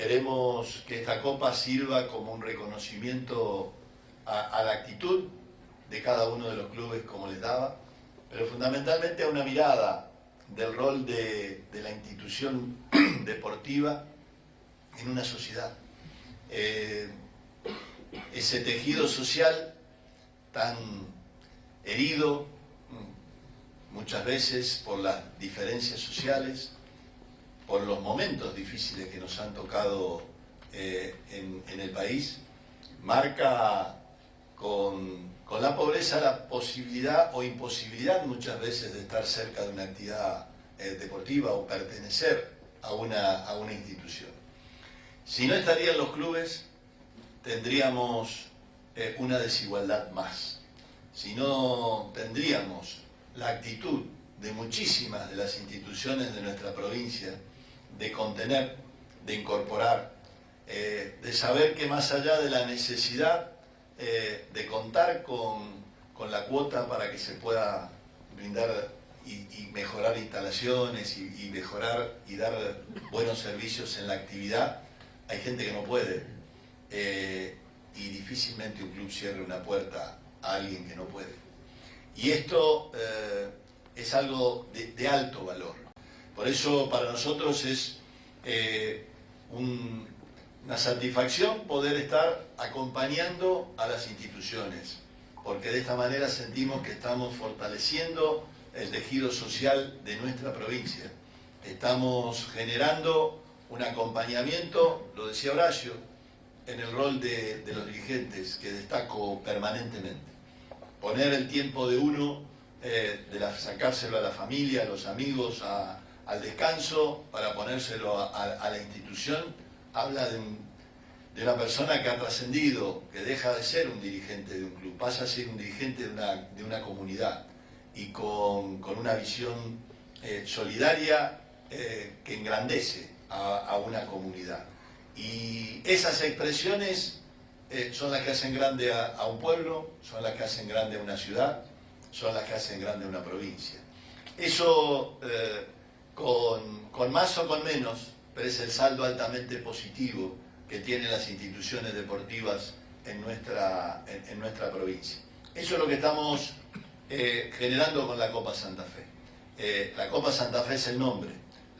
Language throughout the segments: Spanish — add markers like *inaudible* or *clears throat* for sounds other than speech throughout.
queremos que esta copa sirva como un reconocimiento a, la actitud de cada uno de los clubes como les daba, pero fundamentalmente a una mirada del rol de, la institución *clears throat* deportiva en una sociedad. Eh, ese tejido social tan herido muchas veces por las diferencias sociales, por los momentos difíciles que nos han tocado eh, en, el país, marca con, la pobreza la posibilidad o imposibilidad muchas veces de estar cerca de una actividad eh, deportiva o pertenecer a una, institución. Si no estarían los clubes, tendríamos eh, una desigualdad más. Si no tendríamos la actitud de muchísimas de las instituciones de nuestra provincia de contener, de incorporar, eh, de saber que más allá de la necesidad eh, de contar con, la cuota para que se pueda brindar y, mejorar instalaciones y, mejorar y dar buenos servicios en la actividad, hay gente que no puede. Eh, y difícilmente un club cierre una puerta a alguien que no puede. Y esto es algo de alto valor. Por eso para nosotros es eh, una satisfacción poder estar acompañando a las instituciones, porque de esta manera sentimos que estamos fortaleciendo el tejido social de nuestra provincia. Estamos generando un acompañamiento, lo decía Horacio, en el rol de, los dirigentes, que destaco permanentemente. Poner el tiempo de uno, eh, de sacárselo a la familia, a los amigos, a, al descanso para ponérselo a, la institución, habla de, una persona que ha trascendido, que deja de ser un dirigente de un club, pasa a ser un dirigente de una, comunidad y con, una visión eh, solidaria eh, que engrandece a, una comunidad. Y esas expresiones eh, son las que hacen grande a, un pueblo, son las que hacen grande a una ciudad, son las que hacen grande a una provincia. Eso con, más o con menos, pero es el saldo altamente positivo que tienen las instituciones deportivas en nuestra, en, nuestra provincia. Eso es lo que estamos eh, generando con la Copa Santa Fe. Eh, la Copa Santa Fe es el nombre.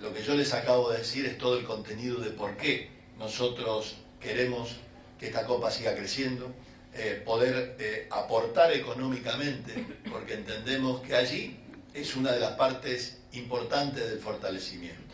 Lo que yo les acabo de decir es todo el contenido de por qué nosotros queremos que esta Copa siga creciendo, eh, poder aportar económicamente, porque entendemos que allí es una de las partes importantes del fortalecimiento.